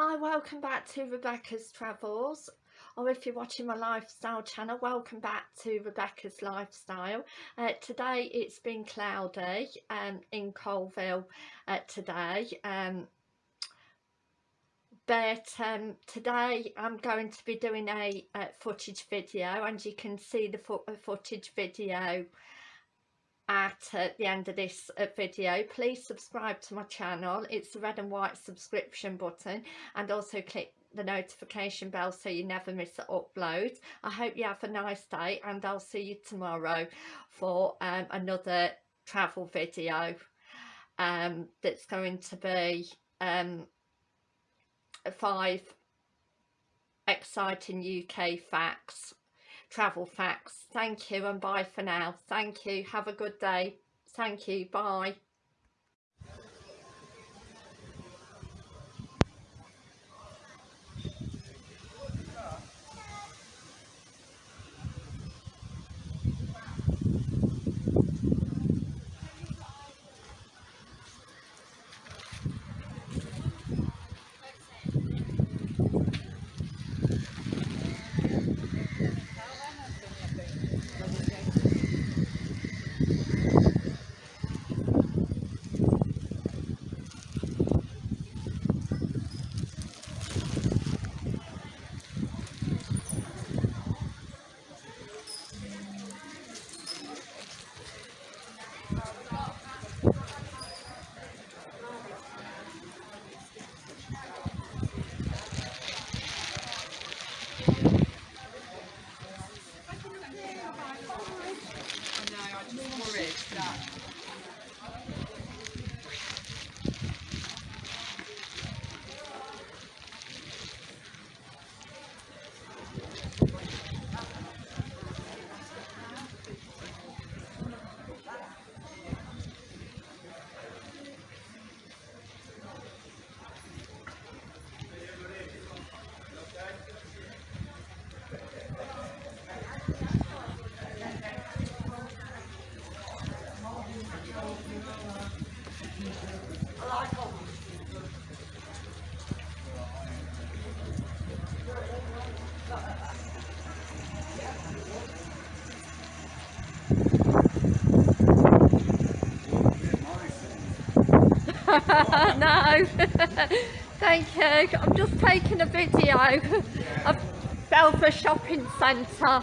Hi, welcome back to Rebecca's Travels or if you're watching my lifestyle channel welcome back to Rebecca's Lifestyle. Uh, today it's been cloudy um, in Coalville uh, today um, but um, today I'm going to be doing a, a, footage video and you can see the fo footage video at uh, the end of this uh, video. Please subscribe to my channel. It's the red and white subscription button and also click the notification bell so you never miss an upload. I hope you have a nice day and i'll see you tomorrow for um, another travel video um, that's going to be um, five exciting uk facts travel facts. Thank you and bye for now. Thank you. Have a good day. Thank you. Bye. no. Thank you. I'm just taking a video of Belvoir shopping centre